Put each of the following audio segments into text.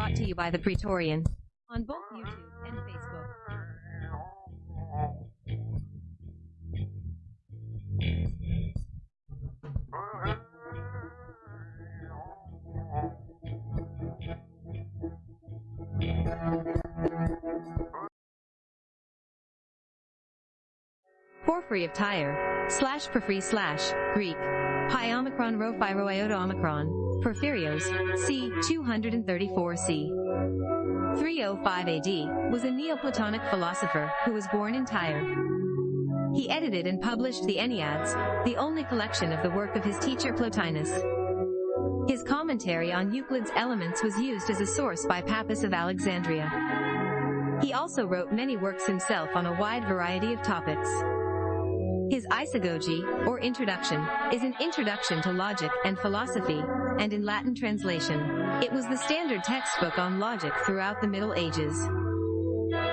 brought to you by the Praetorian on both YouTube and Facebook. Porphyry of Tyre, slash Porphyry slash, Greek, Pi Omicron Rho Phi Rho Iota Omicron, Porphyrios, c. 234 c. 305 AD, was a Neoplatonic philosopher who was born in Tyre. He edited and published the Enneads, the only collection of the work of his teacher Plotinus. His commentary on Euclid's Elements was used as a source by Pappus of Alexandria. He also wrote many works himself on a wide variety of topics. His Isagoge, or Introduction, is an introduction to logic and philosophy, and in Latin translation. It was the standard textbook on logic throughout the Middle Ages.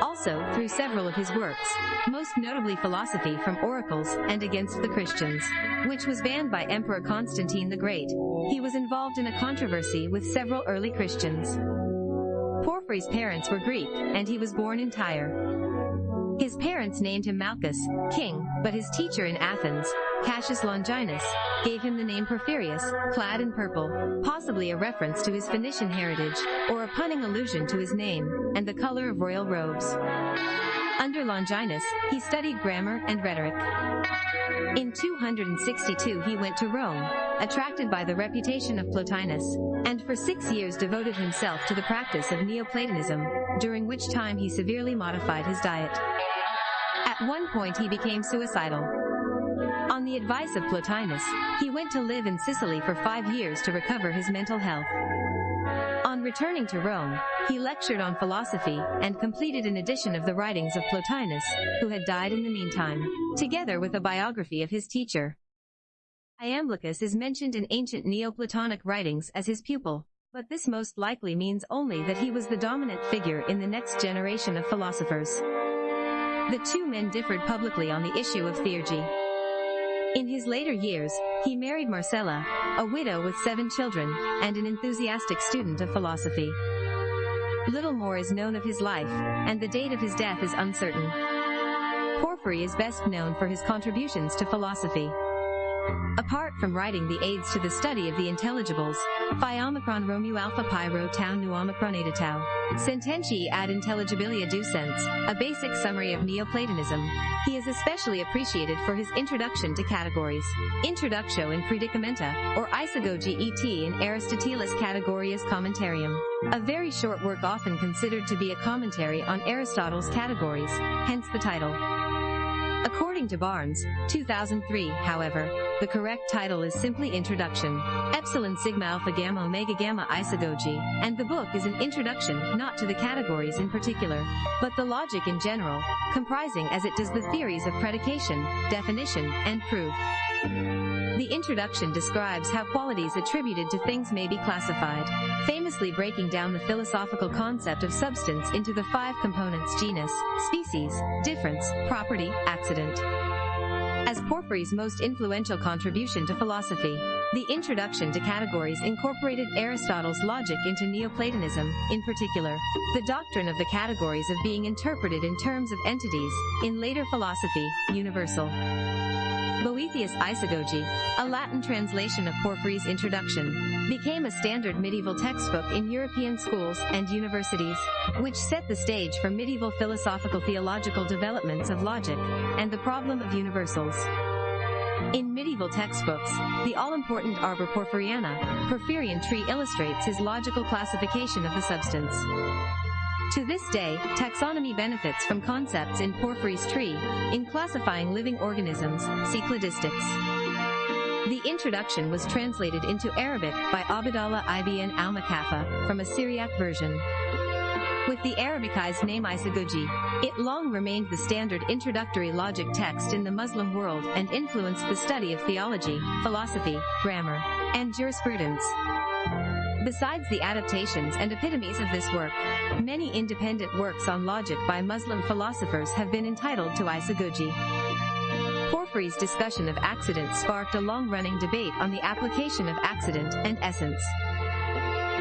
Also, through several of his works, most notably Philosophy from Oracles and Against the Christians, which was banned by Emperor Constantine the Great, he was involved in a controversy with several early Christians. Porphyry's parents were Greek, and he was born in Tyre. His parents named him Malchus, king, but his teacher in Athens, Cassius Longinus, gave him the name Porphyrius, clad in purple, possibly a reference to his Phoenician heritage, or a punning allusion to his name, and the color of royal robes. Under Longinus, he studied grammar and rhetoric. In 262 he went to Rome, attracted by the reputation of Plotinus, and for six years devoted himself to the practice of Neoplatonism, during which time he severely modified his diet. At one point he became suicidal. On the advice of Plotinus, he went to live in Sicily for five years to recover his mental health. On returning to Rome, he lectured on philosophy and completed an edition of the writings of Plotinus, who had died in the meantime, together with a biography of his teacher. Iamblichus is mentioned in ancient Neoplatonic writings as his pupil, but this most likely means only that he was the dominant figure in the next generation of philosophers. The two men differed publicly on the issue of theurgy. In his later years, he married Marcella, a widow with seven children, and an enthusiastic student of philosophy. Little more is known of his life, and the date of his death is uncertain. Porphyry is best known for his contributions to philosophy. Apart from writing the aids to the study of the intelligibles, Phi Omicron Romu Alpha Pi Rho Tau Nu Omicron Eta Tau, Sententii ad Intelligibilia Ducens, a basic summary of Neoplatonism, he is especially appreciated for his introduction to categories, Introductio in Predicamenta, or Isagoge et in Aristotelis Categorias Commentarium, a very short work often considered to be a commentary on Aristotle's categories, hence the title. According to Barnes, 2003, however, the correct title is simply Introduction, Epsilon Sigma Alpha Gamma Omega Gamma Isagoge, and the book is an introduction not to the categories in particular, but the logic in general, comprising as it does the theories of predication, definition, and proof. The introduction describes how qualities attributed to things may be classified, famously breaking down the philosophical concept of substance into the five components genus, species, difference, property, accident. As Porphyry's most influential contribution to philosophy, the introduction to categories incorporated Aristotle's logic into Neoplatonism, in particular, the doctrine of the categories of being interpreted in terms of entities, in later philosophy, universal. Boethius' Isagoge, a Latin translation of Porphyry's introduction, became a standard medieval textbook in European schools and universities, which set the stage for medieval philosophical theological developments of logic and the problem of universals. In medieval textbooks, the all-important Arbor Porphyriana, Porphyrian tree illustrates his logical classification of the substance. To this day, taxonomy benefits from concepts in Porphyry's tree, in classifying living organisms, see cladistics. The introduction was translated into Arabic by Abdallah ibn al-Muqaffa, from a Syriac version. With the Arabicized name Isagoge, it long remained the standard introductory logic text in the Muslim world and influenced the study of theology, philosophy, grammar, and jurisprudence. Besides the adaptations and epitomes of this work, many independent works on logic by Muslim philosophers have been entitled to Isagoge. Porphyry's discussion of accident sparked a long-running debate on the application of accident and essence.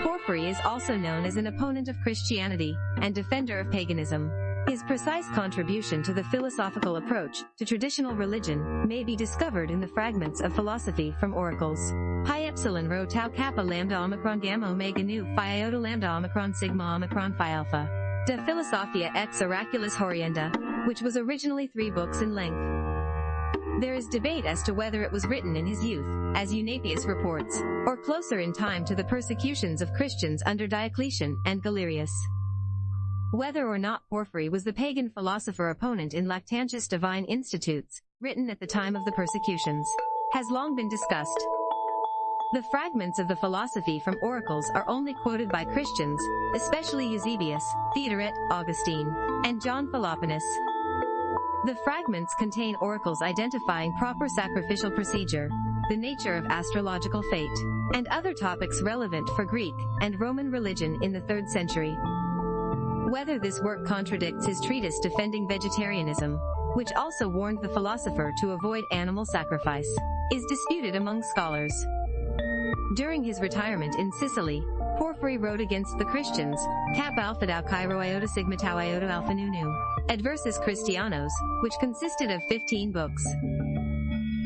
Porphyry Porphyry is also known as an opponent of Christianity and defender of paganism. His precise contribution to the philosophical approach to traditional religion may be discovered in the fragments of philosophy from oracles. Pi epsilon rho tau kappa lambda omicron gamma omega nu phi iota lambda omicron sigma omicron phi alpha. De Philosophia ex Oraculis Haurienda, which was originally three books in length. There is debate as to whether it was written in his youth, as Eunapius reports, or closer in time to the persecutions of Christians under Diocletian and Galerius. Whether or not Porphyry was the pagan philosopher opponent in Lactantius Divine Institutes, written at the time of the persecutions, has long been discussed. The fragments of the philosophy from oracles are only quoted by Christians, especially Eusebius, Theodoret, Augustine, and John Philoponus. The fragments contain oracles identifying proper sacrificial procedure, the nature of astrological fate, and other topics relevant for Greek and Roman religion in the 3rd century. Whether this work contradicts his treatise defending vegetarianism, which also warned the philosopher to avoid animal sacrifice, is disputed among scholars. During his retirement in Sicily, Porphyry wrote against the Christians, Cap Alpha Tau Cairo Iota Sigma Tau Iota Alpha Nu, Adversus Christianos, which consisted of 15 books.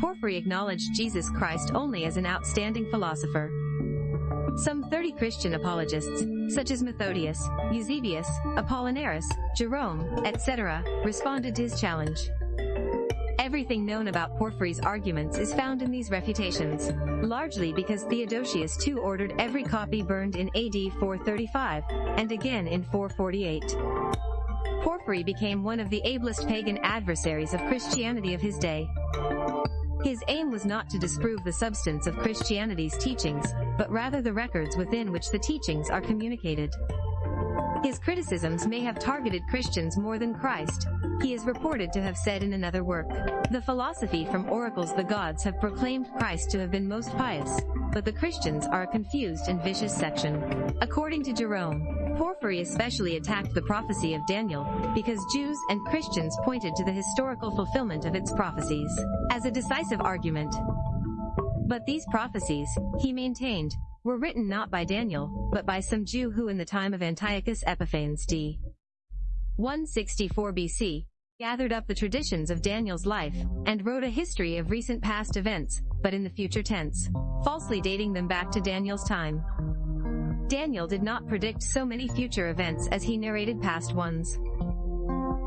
Porphyry acknowledged Jesus Christ only as an outstanding philosopher, some 30 Christian apologists, such as Methodius, Eusebius, Apollinaris, Jerome, etc., responded to his challenge. Everything known about Porphyry's arguments is found in these refutations, largely because Theodosius II ordered every copy burned in AD 435, and again in 448. Porphyry became one of the ablest pagan adversaries of Christianity of his day. His aim was not to disprove the substance of Christianity's teachings, but rather the records within which the teachings are communicated. His criticisms may have targeted Christians more than Christ. He is reported to have said in another work, The philosophy from oracles the gods have proclaimed Christ to have been most pious, but the Christians are a confused and vicious section. According to Jerome, Porphyry especially attacked the prophecy of Daniel, because Jews and Christians pointed to the historical fulfillment of its prophecies as a decisive argument. But these prophecies, he maintained, were written not by Daniel, but by some Jew who in the time of Antiochus Epiphanes d. 164 BC, gathered up the traditions of Daniel's life, and wrote a history of recent past events, but in the future tense, falsely dating them back to Daniel's time. Daniel did not predict so many future events as he narrated past ones.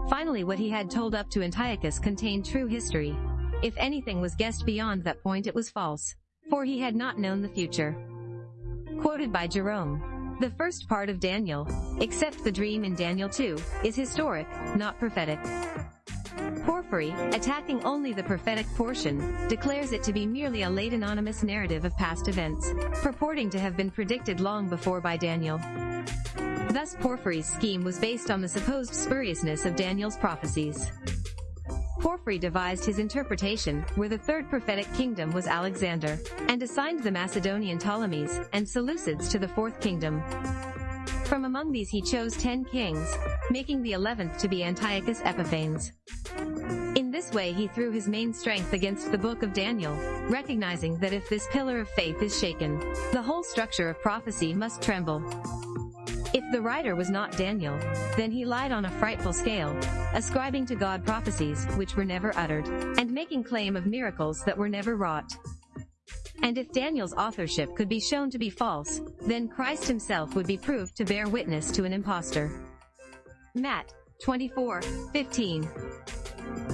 Finally what he had told up to Antiochus contained true history. If anything was guessed beyond that point it was false, for he had not known the future. Quoted by Jerome. The first part of Daniel, except the dream in Daniel 2, is historic, not prophetic. Porphyry, attacking only the prophetic portion, declares it to be merely a late anonymous narrative of past events, purporting to have been predicted long before by Daniel. Thus Porphyry's scheme was based on the supposed spuriousness of Daniel's prophecies. Porphyry devised his interpretation, where the third prophetic kingdom was Alexander, and assigned the Macedonian Ptolemies and Seleucids to the fourth kingdom. From among these he chose ten kings, making the eleventh to be Antiochus Epiphanes. In this way he threw his main strength against the book of Daniel, recognizing that if this pillar of faith is shaken, the whole structure of prophecy must tremble. If the writer was not Daniel, then he lied on a frightful scale, ascribing to God prophecies which were never uttered, and making claim of miracles that were never wrought. And if Daniel's authorship could be shown to be false, then Christ himself would be proved to bear witness to an impostor. Matt 24, 15.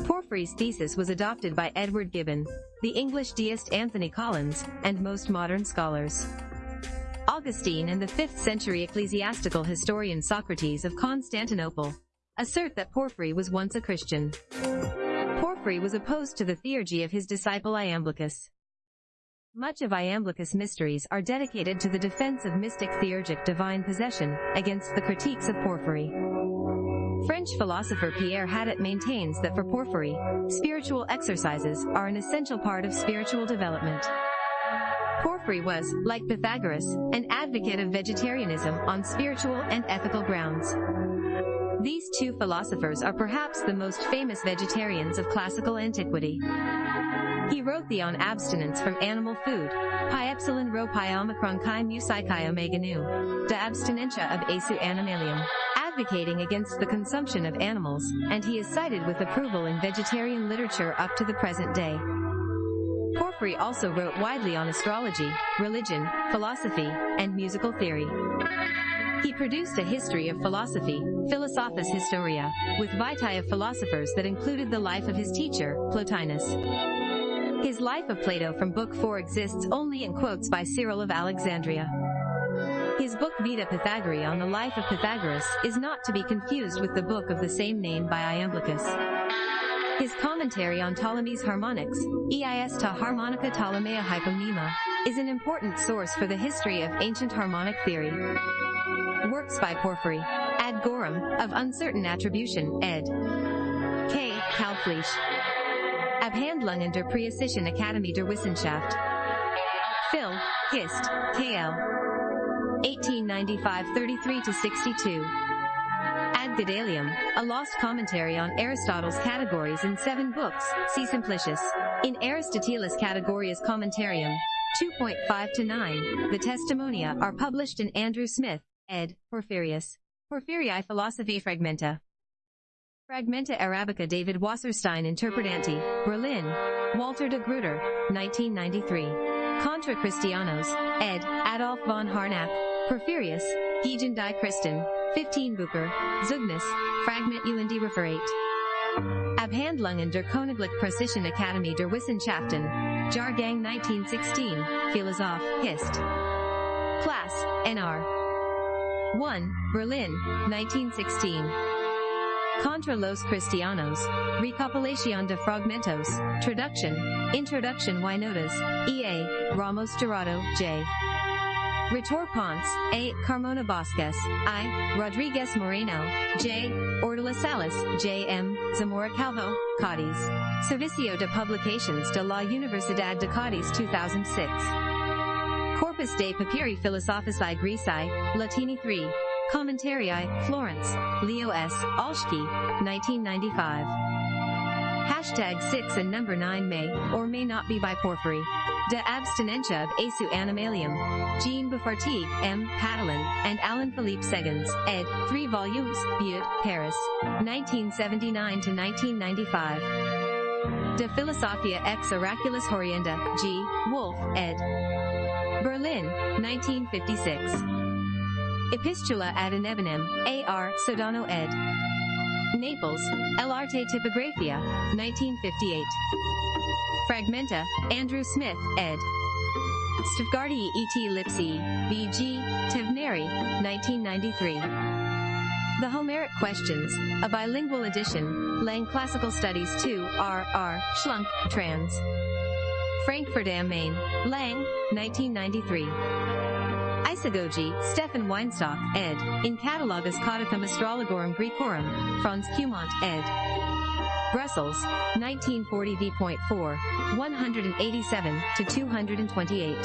Porphyry's thesis was adopted by Edward Gibbon, the English deist Anthony Collins, and most modern scholars. Augustine and the 5th century ecclesiastical historian Socrates of Constantinople assert that Porphyry was once a Christian. Porphyry was opposed to the theurgy of his disciple Iamblichus. Much of Iamblichus' mysteries are dedicated to the defense of mystic theurgic divine possession against the critiques of Porphyry. French philosopher Pierre Hadot maintains that for Porphyry, spiritual exercises are an essential part of spiritual development. Porphyry was, like Pythagoras, an advocate of vegetarianism on spiritual and ethical grounds. These two philosophers are perhaps the most famous vegetarians of classical antiquity. He wrote the on abstinence from animal food, pi epsilon rho pi omicron chi mu psi chi omega nu, de abstinentia of asu animalium, advocating against the consumption of animals, and he is cited with approval in vegetarian literature up to the present day. Porphyry also wrote widely on astrology, religion, philosophy, and musical theory. He produced a history of philosophy, Philosophus Historia, with vitae of philosophers that included the life of his teacher, Plotinus. His Life of Plato from Book 4 exists only in quotes by Cyril of Alexandria. His book Vita Pythagoreae on the life of Pythagoras is not to be confused with the book of the same name by Iamblichus. His commentary on Ptolemy's harmonics, EIS ta harmonica Ptolemea hyponyma, is an important source for the history of ancient harmonic theory. Works by Porphyry. Ad Gorum, of uncertain attribution, ed. K. Kalbfleisch. Abhandlungen der Preußischen Akademie der Wissenschaft. Phil, Hist, KL. 1895 33-62. Ad Gedalium, a lost commentary on Aristotle's categories in seven books, see Simplicius. In Aristotelis Categorias Commentarium, 2.5 to 9, the Testimonia are published in Andrew Smith, ed. Porphyrius. Porphyrii Philosophy Fragmenta. Fragmenta Arabica David Wasserstein Interpretanti, Berlin, Walter de Gruyter, 1993. Contra Christianos, ed. Adolf von Harnack, Porphyrius, Giegen die Christen, 15 Bucher, Zugnis, Fragment UND Referate. Abhandlungen der Königlich Preußischen Akademie der Wissenschaften, Jahrgang 1916, Philosoph, Hist. Class, NR. 1, Berlin, 1916. Contra los Cristianos, Recopilación de Fragmentos, Traduction, Introduction y Notas, E.A., Ramos Dorado, J. Ritor Ponce, A. Carmona Bosques, I. Rodriguez Moreno, J. Ordula Salas, J. M. Zamora Calvo, Cádiz. Servicio de Publicaciones de la Universidad de Cádiz 2006. Corpus de Papyri Philosophici Greci, Latini 3. Commentarii, Florence, Leo S. Olschki, 1995. Hashtag 6 and number 9 may, or may not be by Porphyry. De abstinentia of Asu animalium. Jean Bouffartigue, M. Padelin, and Alan Philippe Segonds, ed. 3 volumes, Butte, Paris. 1979 to 1995. De Philosophia ex Oraculus Haurienda, G. Wolf, ed. Berlin, 1956. Epistula ad Inebinem, A.R. Sodano ed. Naples, L'Arte Typographia, 1958. Fragmenta, Andrew Smith, ed. Stavgardi et Lipsi, B.G. Teubneri, 1993. The Homeric Questions, a bilingual edition, Lang Classical Studies 2, R. R. Schlunk, trans. Frankfurt am Main, Lang, 1993. Isagoge, Stefan Weinstock, ed. In Catalogus Codicum Astrologorum Grecorum, Franz Cumont, ed. Brussels, 1940 v.4, 187 to 228.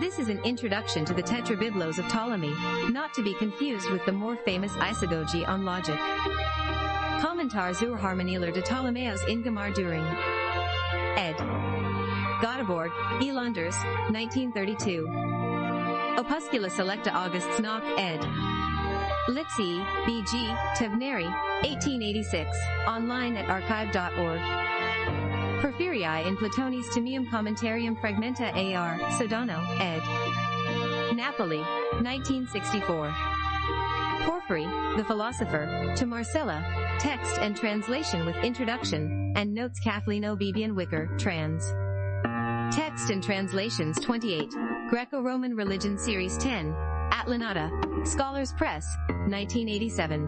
This is an introduction to the Tetrabiblos of Ptolemy, not to be confused with the more famous Isagoge on logic. Commentar zur Harmonielehre de Ptolemäus Ingemar Düring. Ed. Göteborg, Elanders, 1932. Opuscula Selecta Augusts Nauck, ed. Lipsy, B.G., Teubneri, 1886, online at archive.org. Porphyrii in Platonis Timium Commentarium Fragmenta A.R., Sodano, ed. Napoli, 1964. Porphyry, the philosopher, to Marcella, text and translation with introduction, and notes Kathleen O. Bebian Wicker, trans. Text and translations 28, Greco-Roman Religion Series 10, Atlanta, Scholars Press, 1987.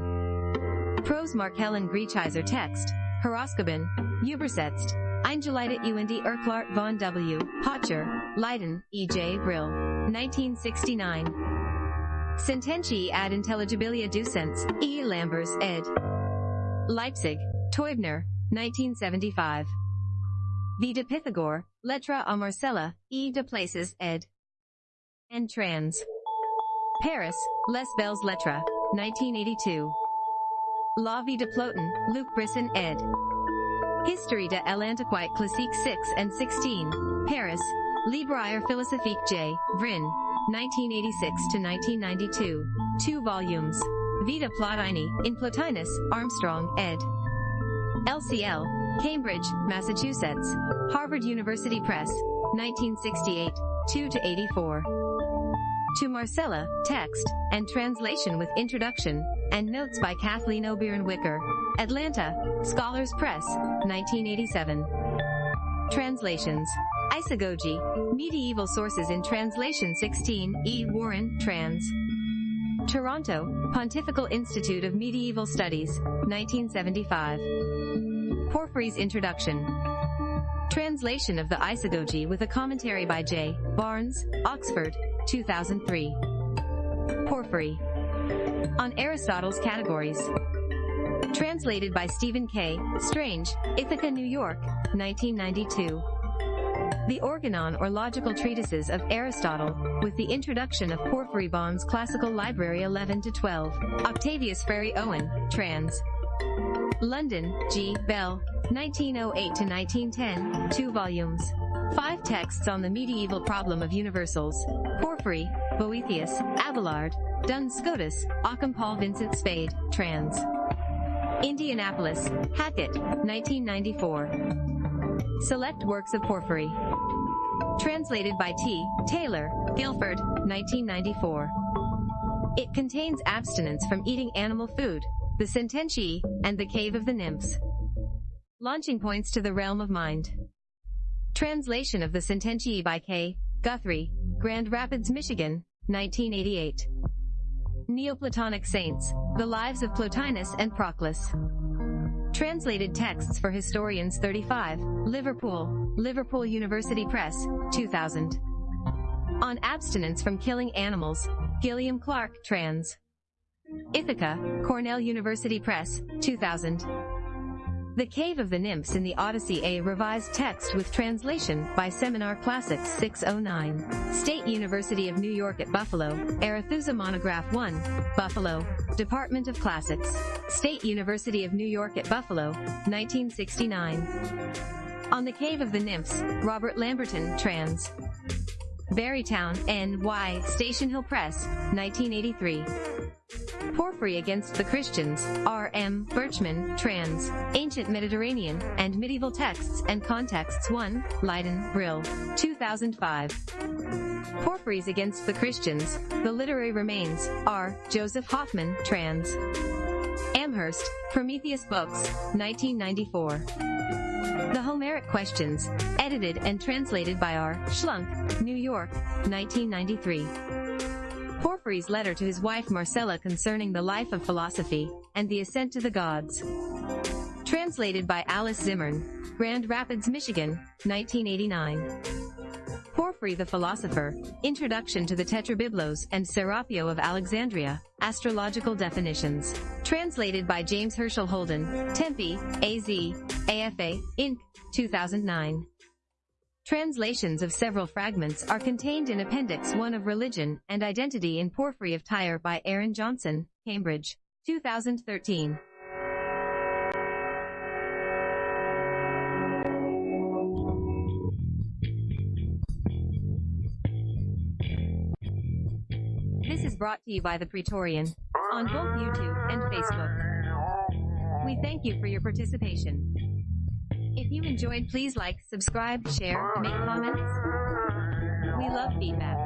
Prose Mark Helen Griecheiser text, Horoskopin, Übersetzt, Eingeleitet und Erklart von W. Pötscher, Leiden, E. J. Brill, 1969. Sententii ad intelligibilia ducens, E. Lamberz, ed. Leipzig, Teubner, 1975. V. de Pythagore, Lettre à Marcella, E. de Places, ed. And trans. Paris, Les Belles Lettres, 1982. La Vie de Plotin, Luc Brisson, ed. History de l'Antiquité Classique 6 and 16. Paris. Libraire Philosophique J. Vrin. 1986 to 1992. Two volumes. Vita Plotini, in Plotinus, Armstrong, ed. LCL, Cambridge, Massachusetts. Harvard University Press. 1968. 2 to 84. To Marcella, text, and translation with introduction, and notes by Kathleen O'Brien Wicker. Atlanta, Scholars Press, 1987. Translations. Isagoge, Medieval Sources in Translation 16, E. Warren, trans. Toronto, Pontifical Institute of Medieval Studies, 1975. Porphyry's Introduction. Translation of the Isagoge with a commentary by J. Barnes, Oxford, 2003. Porphyry. On Aristotle's Categories. Translated by Stephen K. Strange, Ithaca, New York, 1992. The Organon or Logical Treatises of Aristotle, with the introduction of Porphyry Bohn's Classical Library 11 to 12. Octavius Frary Owen, trans. London, G. Bell, 1908 to 1910, two volumes. Five texts on the medieval problem of universals. Porphyry, Boethius, Abelard, Duns Scotus, Occam Paul Vincent Spade, trans. Indianapolis, Hackett, 1994. Select Works of Porphyry. Translated by T. Taylor, Guilford, 1994. It contains abstinence from eating animal food, the Sententiae, and the Cave of the Nymphs. Launching points to the realm of mind. Translation of the Sententii by K. Guthrie, Grand Rapids, Michigan, 1988. Neoplatonic Saints, The Lives of Plotinus and Proclus. Translated texts for historians 35, Liverpool, Liverpool University Press, 2000. On abstinence from killing animals, Gillian Clark, trans. Ithaca, Cornell University Press, 2000. The Cave of the Nymphs in the Odyssey A revised text with translation by Seminar Classics 609. State University of New York at Buffalo, Arethusa Monograph 1, Buffalo, Department of Classics. State University of New York at Buffalo, 1969. On the Cave of the Nymphs, Robert Lamberton, trans. Barrytown, N.Y., Station Hill Press, 1983. Porphyry Against the Christians, R. M. Berchman, trans. Ancient Mediterranean, and Medieval Texts and Contexts 1, Leiden, Brill, 2005. Porphyries Against the Christians, The Literary Remains, R. Joseph Hoffman, trans. Amherst, Prometheus Books, 1994. The Homeric Questions, edited and translated by R. Schlunk, New York, 1993. Porphyry's letter to his wife Marcella concerning the life of philosophy, and the ascent to the gods. Translated by Alice Zimmern, Grand Rapids, Michigan, 1989. Porphyry the Philosopher, Introduction to the Tetrabiblos and Serapio of Alexandria, Astrological Definitions. Translated by James Herschel Holden, Tempe, AZ, AFA, Inc., 2009. Translations of several fragments are contained in Appendix 1 of Religion and Identity in Porphyry of Tyre by Aaron Johnson, Cambridge, 2013. Brought to you by the Praetorian on both YouTube and Facebook. We thank you for your participation. If you enjoyed, please like, subscribe, share, make comments. We love feedback.